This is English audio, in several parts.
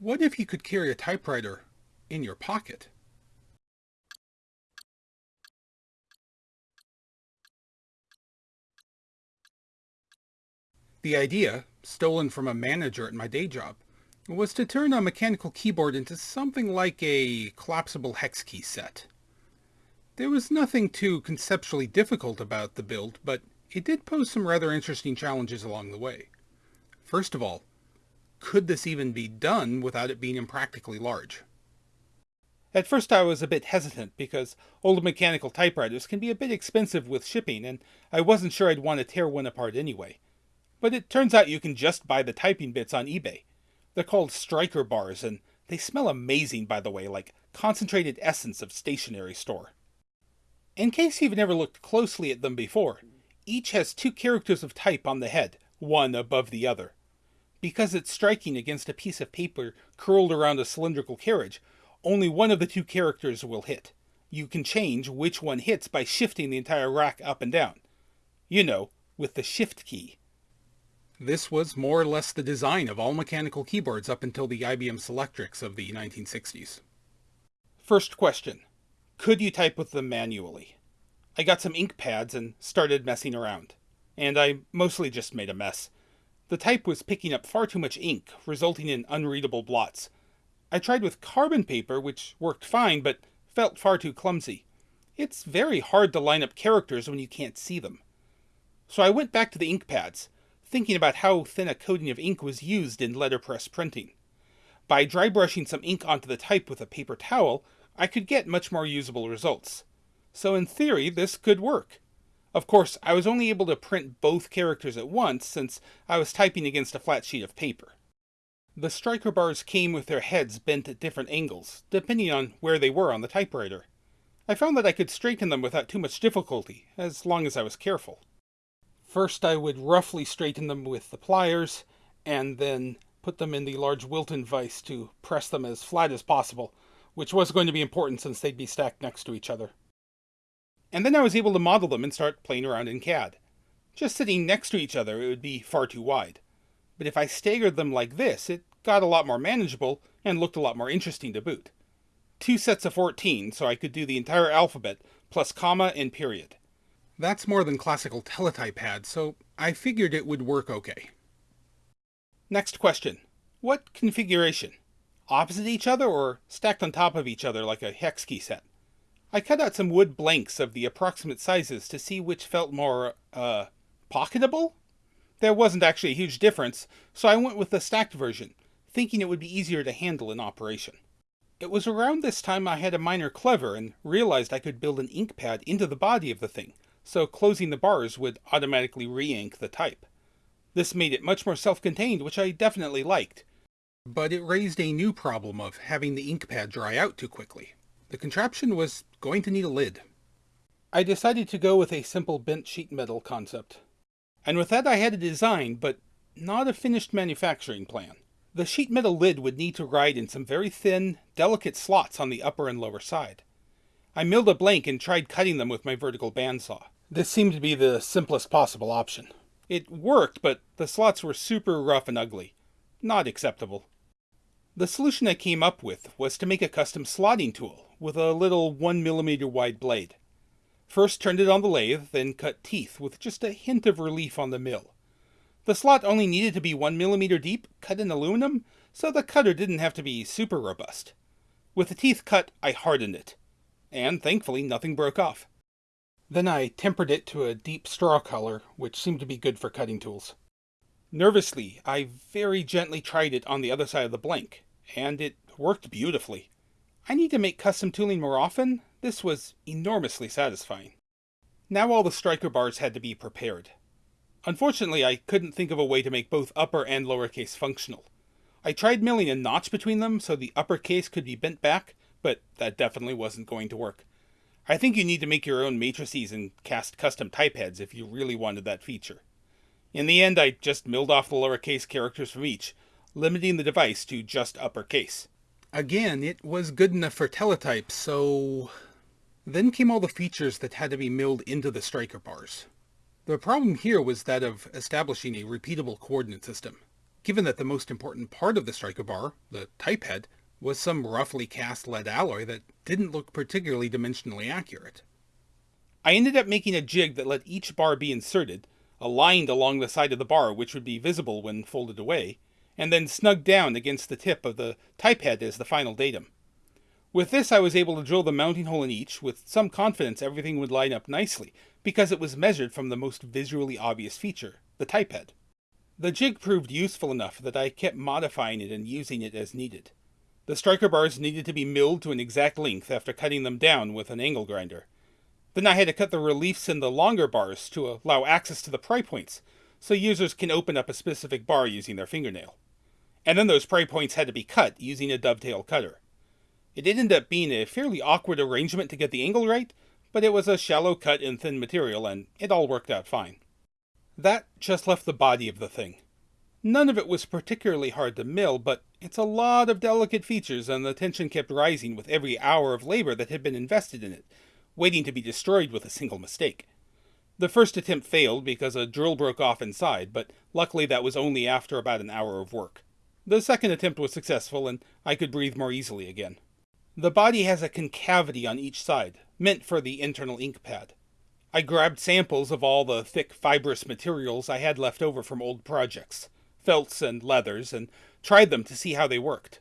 What if you could carry a typewriter in your pocket? The idea, stolen from a manager at my day job, was to turn a mechanical keyboard into something like a collapsible hex key set. There was nothing too conceptually difficult about the build, but it did pose some rather interesting challenges along the way. First of all, could this even be done without it being impractically large? At first I was a bit hesitant because old mechanical typewriters can be a bit expensive with shipping and I wasn't sure I'd want to tear one apart anyway. But it turns out you can just buy the typing bits on eBay. They're called striker bars and they smell amazing by the way, like concentrated essence of stationery store. In case you've never looked closely at them before, each has two characters of type on the head, one above the other. Because it's striking against a piece of paper curled around a cylindrical carriage, only one of the two characters will hit. You can change which one hits by shifting the entire rack up and down. You know, with the shift key. This was more or less the design of all mechanical keyboards up until the IBM Selectrics of the 1960s. First question. Could you type with them manually? I got some ink pads and started messing around. And I mostly just made a mess. The type was picking up far too much ink, resulting in unreadable blots. I tried with carbon paper, which worked fine, but felt far too clumsy. It's very hard to line up characters when you can't see them. So I went back to the ink pads, thinking about how thin a coating of ink was used in letterpress printing. By dry brushing some ink onto the type with a paper towel, I could get much more usable results. So in theory, this could work. Of course, I was only able to print both characters at once since I was typing against a flat sheet of paper. The striker bars came with their heads bent at different angles, depending on where they were on the typewriter. I found that I could straighten them without too much difficulty, as long as I was careful. First I would roughly straighten them with the pliers, and then put them in the large Wilton vise to press them as flat as possible, which was going to be important since they'd be stacked next to each other. And then I was able to model them and start playing around in CAD. Just sitting next to each other, it would be far too wide. But if I staggered them like this, it got a lot more manageable and looked a lot more interesting to boot. Two sets of 14, so I could do the entire alphabet, plus comma and period. That's more than classical teletype had, so I figured it would work okay. Next question. What configuration? Opposite each other or stacked on top of each other like a hex key set? I cut out some wood blanks of the approximate sizes to see which felt more, uh, pocketable? There wasn't actually a huge difference, so I went with the stacked version, thinking it would be easier to handle in operation. It was around this time I had a minor clever and realized I could build an ink pad into the body of the thing, so closing the bars would automatically re-ink the type. This made it much more self-contained, which I definitely liked. But it raised a new problem of having the ink pad dry out too quickly. The contraption was going to need a lid. I decided to go with a simple bent sheet metal concept. And with that I had a design, but not a finished manufacturing plan. The sheet metal lid would need to ride in some very thin, delicate slots on the upper and lower side. I milled a blank and tried cutting them with my vertical bandsaw. This seemed to be the simplest possible option. It worked, but the slots were super rough and ugly. Not acceptable. The solution I came up with was to make a custom slotting tool with a little 1 millimeter wide blade. First turned it on the lathe, then cut teeth with just a hint of relief on the mill. The slot only needed to be 1 millimeter deep, cut in aluminum, so the cutter didn't have to be super robust. With the teeth cut, I hardened it, and thankfully nothing broke off. Then I tempered it to a deep straw color, which seemed to be good for cutting tools. Nervously, I very gently tried it on the other side of the blank, and it worked beautifully. I need to make custom tooling more often. This was enormously satisfying. Now all the striker bars had to be prepared. Unfortunately, I couldn't think of a way to make both upper and lowercase functional. I tried milling a notch between them so the uppercase could be bent back, but that definitely wasn't going to work. I think you need to make your own matrices and cast custom type heads if you really wanted that feature. In the end, I just milled off the lowercase characters from each, limiting the device to just uppercase. Again, it was good enough for teletype, so... Then came all the features that had to be milled into the striker bars. The problem here was that of establishing a repeatable coordinate system. given that the most important part of the striker bar, the type head, was some roughly cast lead alloy that didn't look particularly dimensionally accurate. I ended up making a jig that let each bar be inserted, aligned along the side of the bar which would be visible when folded away, and then snugged down against the tip of the type head as the final datum. With this I was able to drill the mounting hole in each with some confidence everything would line up nicely, because it was measured from the most visually obvious feature, the type head. The jig proved useful enough that I kept modifying it and using it as needed. The striker bars needed to be milled to an exact length after cutting them down with an angle grinder. Then I had to cut the reliefs in the longer bars to allow access to the pry points, so users can open up a specific bar using their fingernail. And then those pry points had to be cut using a dovetail cutter. It did end up being a fairly awkward arrangement to get the angle right, but it was a shallow cut in thin material and it all worked out fine. That just left the body of the thing. None of it was particularly hard to mill, but it's a lot of delicate features and the tension kept rising with every hour of labor that had been invested in it, waiting to be destroyed with a single mistake. The first attempt failed because a drill broke off inside, but luckily that was only after about an hour of work. The second attempt was successful and I could breathe more easily again. The body has a concavity on each side, meant for the internal ink pad. I grabbed samples of all the thick fibrous materials I had left over from old projects, felts and leathers, and tried them to see how they worked.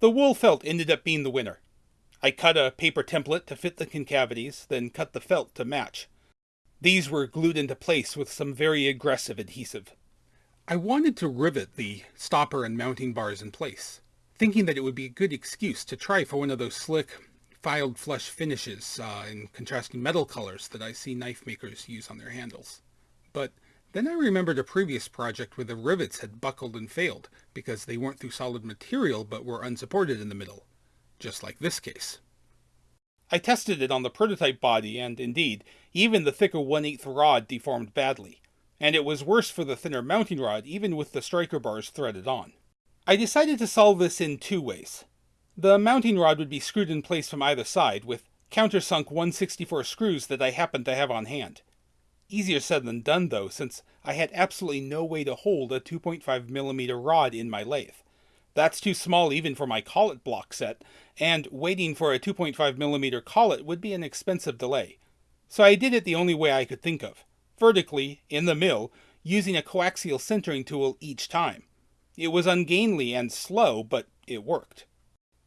The wool felt ended up being the winner. I cut a paper template to fit the concavities, then cut the felt to match. These were glued into place with some very aggressive adhesive. I wanted to rivet the stopper and mounting bars in place thinking that it would be a good excuse to try for one of those slick, filed flush finishes uh, in contrasting metal colors that I see knife makers use on their handles. But then I remembered a previous project where the rivets had buckled and failed because they weren't through solid material but were unsupported in the middle, just like this case. I tested it on the prototype body and, indeed, even the thicker 1 8 rod deformed badly, and it was worse for the thinner mounting rod even with the striker bars threaded on. I decided to solve this in two ways. The mounting rod would be screwed in place from either side with countersunk 164 screws that I happened to have on hand. Easier said than done though, since I had absolutely no way to hold a 2.5mm rod in my lathe. That's too small even for my collet block set, and waiting for a 2.5mm collet would be an expensive delay. So I did it the only way I could think of, vertically, in the mill, using a coaxial centering tool each time. It was ungainly and slow, but it worked.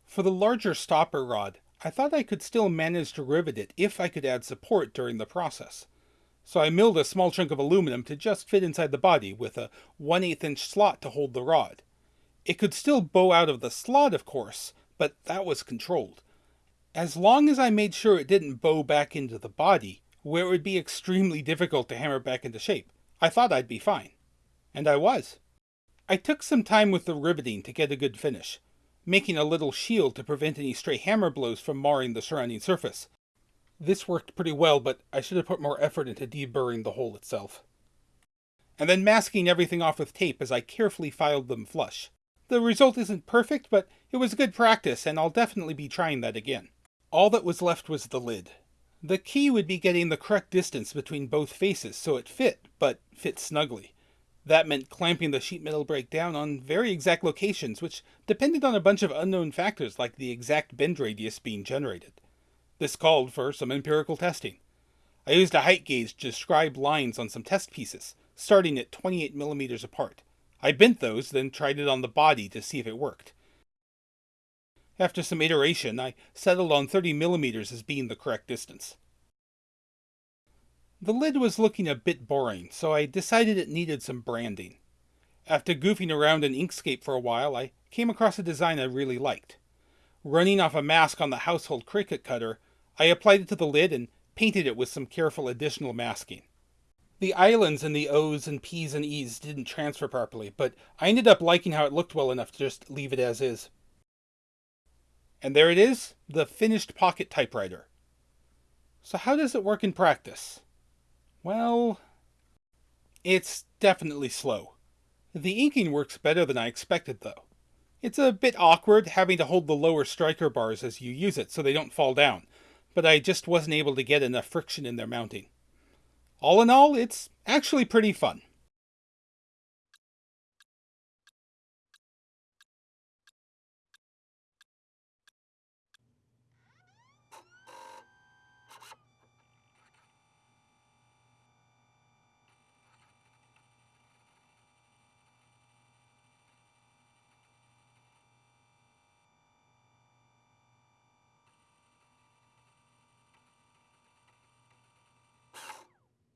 For the larger stopper rod, I thought I could still manage to rivet it if I could add support during the process. So I milled a small chunk of aluminum to just fit inside the body with a 1 8 inch slot to hold the rod. It could still bow out of the slot, of course, but that was controlled. As long as I made sure it didn't bow back into the body, where it would be extremely difficult to hammer back into shape, I thought I'd be fine. And I was. I took some time with the riveting to get a good finish, making a little shield to prevent any stray hammer blows from marring the surrounding surface. This worked pretty well, but I should have put more effort into deburring the hole itself. And then masking everything off with tape as I carefully filed them flush. The result isn't perfect, but it was good practice, and I'll definitely be trying that again. All that was left was the lid. The key would be getting the correct distance between both faces so it fit, but fit snugly. That meant clamping the sheet metal brake down on very exact locations, which depended on a bunch of unknown factors like the exact bend radius being generated. This called for some empirical testing. I used a height gauge to describe lines on some test pieces, starting at 28 millimeters apart. I bent those, then tried it on the body to see if it worked. After some iteration, I settled on 30 millimeters as being the correct distance. The lid was looking a bit boring, so I decided it needed some branding. After goofing around in Inkscape for a while, I came across a design I really liked. Running off a mask on the household Cricut cutter, I applied it to the lid and painted it with some careful additional masking. The islands in the O's and P's and E's didn't transfer properly, but I ended up liking how it looked well enough to just leave it as is. And there it is, the finished pocket typewriter. So how does it work in practice? Well, it's definitely slow. The inking works better than I expected, though. It's a bit awkward having to hold the lower striker bars as you use it so they don't fall down, but I just wasn't able to get enough friction in their mounting. All in all, it's actually pretty fun.